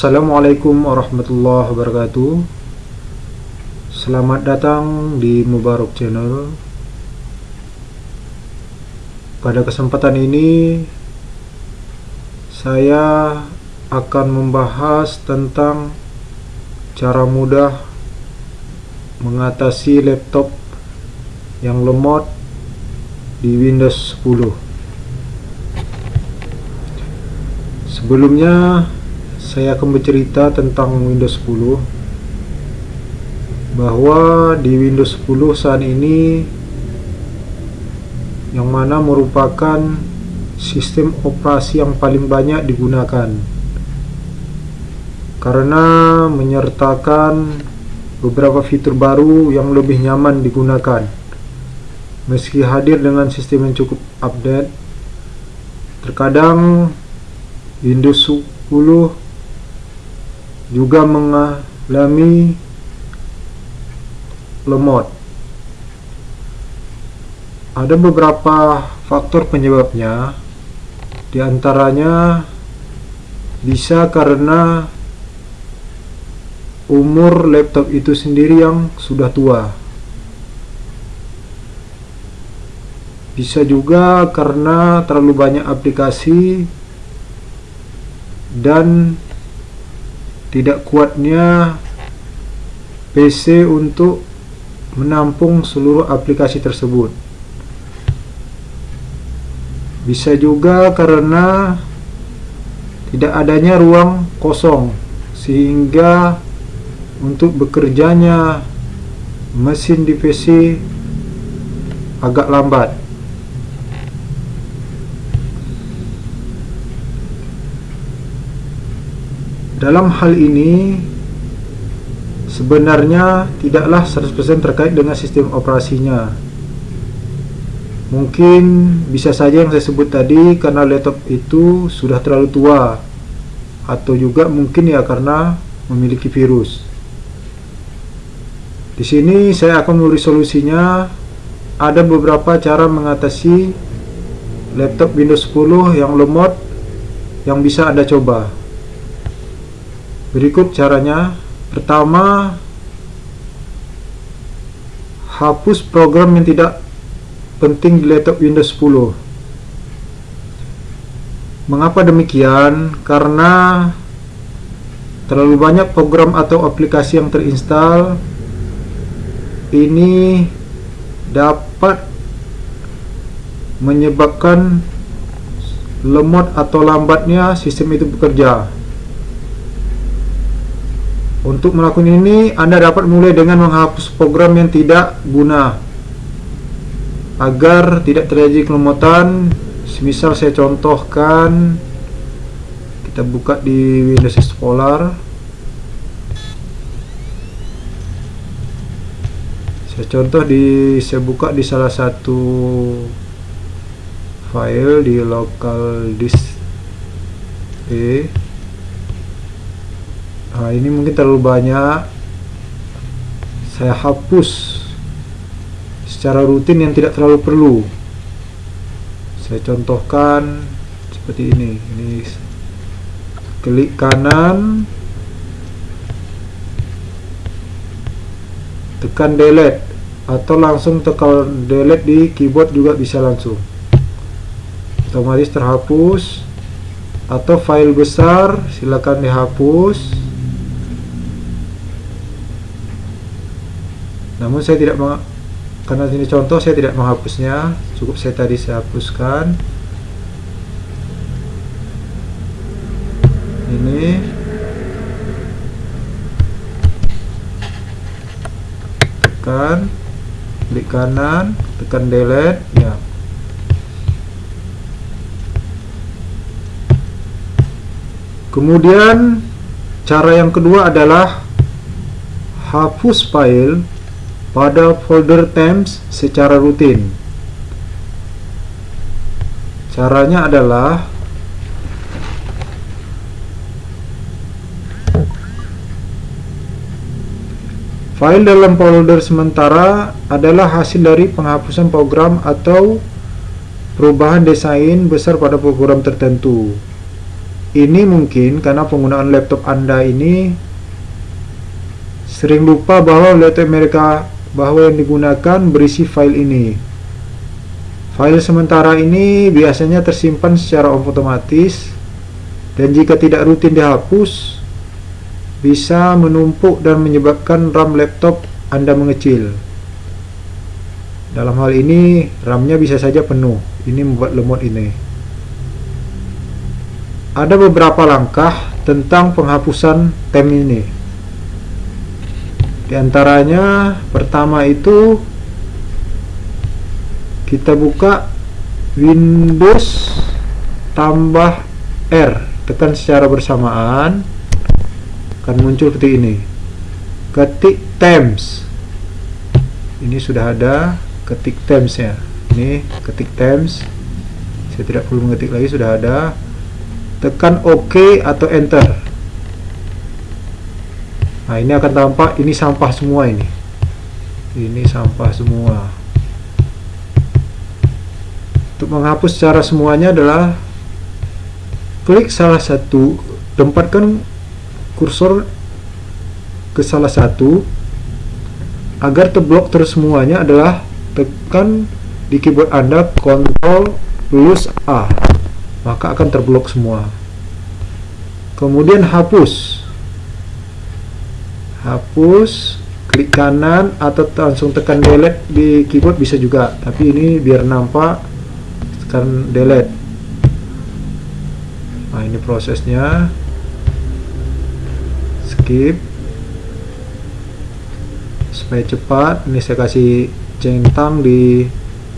Assalamualaikum warahmatullahi wabarakatuh. Selamat datang di Mubarak Channel. Pada kesempatan ini Saya akan membahas tentang Cara mudah Mengatasi laptop Yang lemot Di Windows 10 Sebelumnya saya akan bercerita tentang Windows 10 bahwa di Windows 10 saat ini yang mana merupakan sistem operasi yang paling banyak digunakan. Karena menyertakan beberapa fitur baru yang lebih nyaman digunakan. Meski hadir dengan sistem yang cukup update terkadang Windows 10 juga mengalami lemot. Ada beberapa faktor penyebabnya, di antaranya bisa karena umur laptop itu sendiri yang sudah tua. Bisa juga karena terlalu banyak aplikasi dan tidak kuatnya PC untuk menampung seluruh aplikasi tersebut. Bisa juga karena tidak adanya ruang kosong sehingga untuk bekerjanya mesin di PC agak lambat. Dalam hal ini sebenarnya tidaklah 100% terkait dengan sistem operasinya. Mungkin bisa saja yang saya sebut tadi karena laptop itu sudah terlalu tua atau juga mungkin ya karena memiliki virus. Di sini saya akan memberi solusinya. Ada beberapa cara mengatasi laptop Windows 10 yang lemot yang bisa Anda coba. Berikut caranya. Pertama, hapus program yang tidak penting di laptop Windows 10. Mengapa demikian? Karena terlalu banyak program atau aplikasi yang terinstal ini dapat menyebabkan lemot atau lambatnya sistem itu bekerja. Untuk melakukan ini, Anda dapat mulai dengan menghapus program yang tidak guna agar tidak terjadi kelemotan. Semisal saya contohkan, kita buka di Windows Explorer. Saya contoh di saya buka di salah satu file di local disk E nah ini mungkin terlalu banyak. Saya hapus secara rutin yang tidak terlalu perlu. Saya contohkan seperti ini. Ini klik kanan. Tekan delete. Atau langsung tekan delete di keyboard juga bisa langsung. Otomatis terhapus. Atau file besar silakan dihapus namun saya tidak karena ini contoh saya tidak menghapusnya. Cukup saya tadi saya hapuskan. Ini. Tekan klik kanan tekan delete ya. Kemudian cara yang kedua adalah hapus file pada folder temps secara rutin. Caranya adalah File dalam folder sementara adalah hasil dari penghapusan program atau perubahan desain besar pada program tertentu. ini mungkin karena penggunaan laptop anda ini sering lupa bahwa laptop mereka bahwa yang digunakan berisi file ini. File sementara ini biasanya tersimpan secara otomatis dan jika tidak rutin dihapus bisa menumpuk dan menyebabkan RAM laptop anda mengecil. Dalam hal ini RAM-nya bisa saja penuh. Ini membuat lemot ini. Ada beberapa langkah tentang penghapusan tem ini di antaranya pertama itu kita buka Windows tambah R. Tekan secara bersamaan akan muncul seperti ini. Ketik temps ini sudah ada ketik temps ya. Ini ketik temps saya tidak perlu mengetik lagi sudah ada. Tekan OK atau enter nah ini akan tampak ini sampah semua ini. Ini sampah semua. Untuk menghapus secara semuanya adalah klik salah satu tempatkan kursor ke salah satu. Agar terblok terus semuanya adalah tekan di keyboard Anda Ctrl plus A. Maka akan terblok semua. Kemudian hapus hapus klik kanan atau langsung tekan delete di keyboard bisa juga. Tapi ini biar nampak tekan delete. Nah ini prosesnya. Skip. Supaya cepat ini saya kasih centang di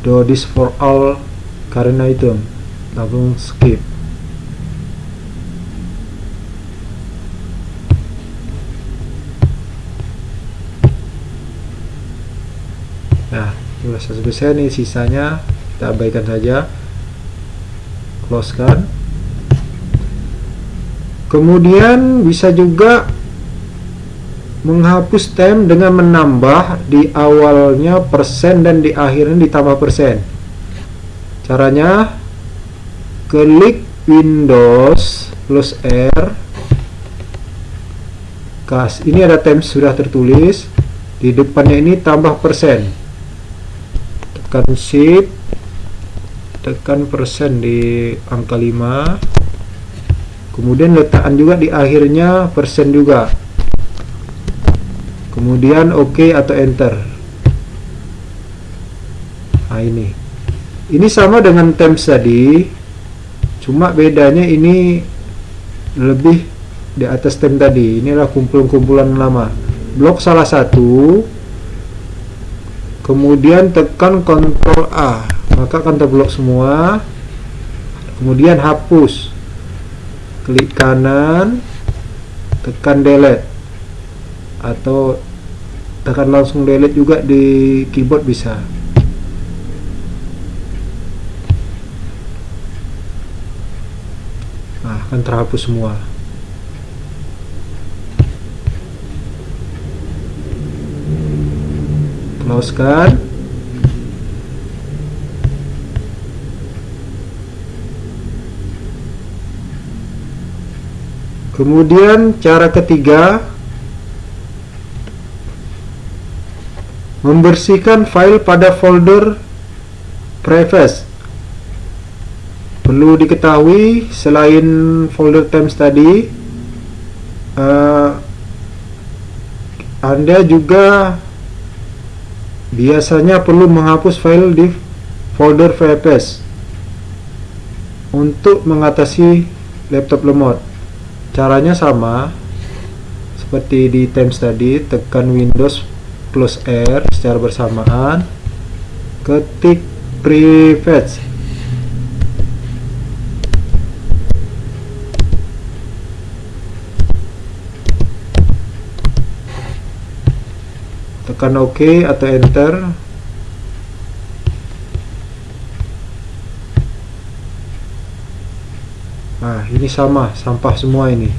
do this for all current item langsung skip nah sudah selesai nih sisanya kita abaikan saja. Close kan? Kemudian bisa juga menghapus tem dengan menambah di awalnya persen dan di akhirnya ditambah persen. Caranya klik Windows plus R. Kas ini ada tem sudah tertulis. Di depannya ini tambah persen tekan shift tekan persen di angka 5 kemudian letakkan juga di akhirnya persen juga. Kemudian OK atau enter. Nah ini. Ini sama dengan temps tadi cuma bedanya ini lebih di atas tem tadi. Inilah kumpulan-kumpulan lama. Blok salah satu kemudian tekan Ctrl A. Maka akan terblok semua. Kemudian hapus. Klik kanan. Tekan delete. Atau tekan langsung delete juga di keyboard bisa. Nah akan terhapus semua close kan kemudian cara ketiga membersihkan file pada folder preface. Perlu diketahui selain folder temps tadi uh, anda juga biasanya perlu menghapus file di folder preface untuk mengatasi laptop lemot. Caranya sama seperti di temps tadi tekan Windows plus R secara bersamaan ketik prefetch tekan OK atau enter. Nah ini sama sampah semua ini.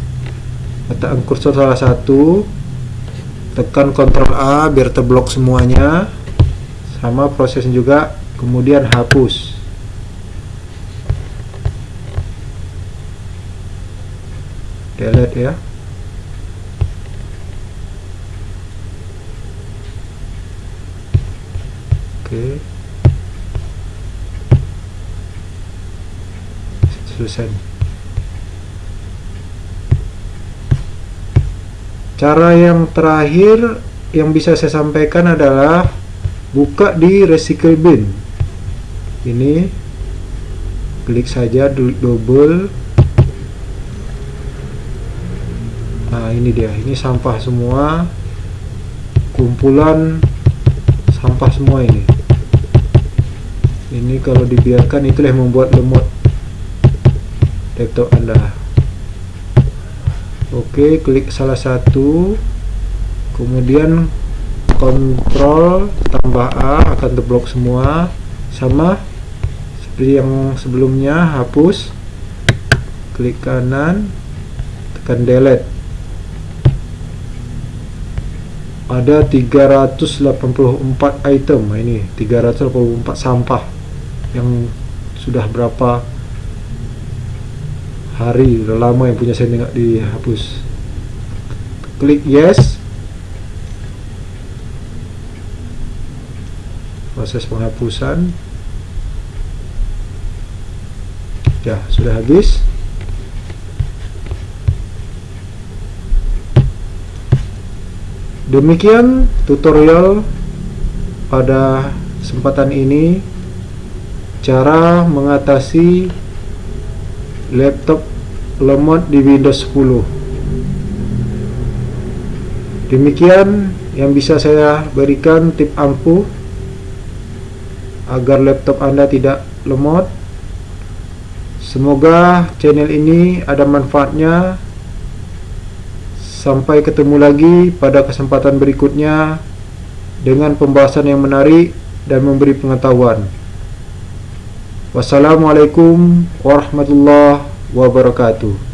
Letakkan kursor salah satu. Tekan Ctrl A biar terblok semuanya. Sama prosesnya juga kemudian hapus. Delete ya oke. Selesai. Cara yang terakhir yang bisa saya sampaikan adalah buka di recycle bin. Ini klik saja double. Nah ini dia. Ini sampah semua. Kumpulan sampah semua ini ini kalau dibiarkan itulah yang membuat lemot. Laptop anda. Oke klik salah satu. Kemudian kontrol tambah A akan terblok semua. Sama seperti yang sebelumnya hapus. Klik kanan tekan delete. Ada 384 item. Ini 384 sampah yang sudah berapa hari udah lama yang punya saya nggak dihapus. Klik yes. Proses penghapusan. Ya sudah habis. Demikian tutorial pada kesempatan ini cara mengatasi laptop lemot di Windows 10. Demikian yang bisa saya berikan tip ampuh agar laptop Anda tidak lemot. Semoga channel ini ada manfaatnya Sampai ketemu lagi pada kesempatan berikutnya dengan pembahasan yang menarik dan memberi pengetahuan. Wassalamualaikum warahmatullahi wabarakatuh.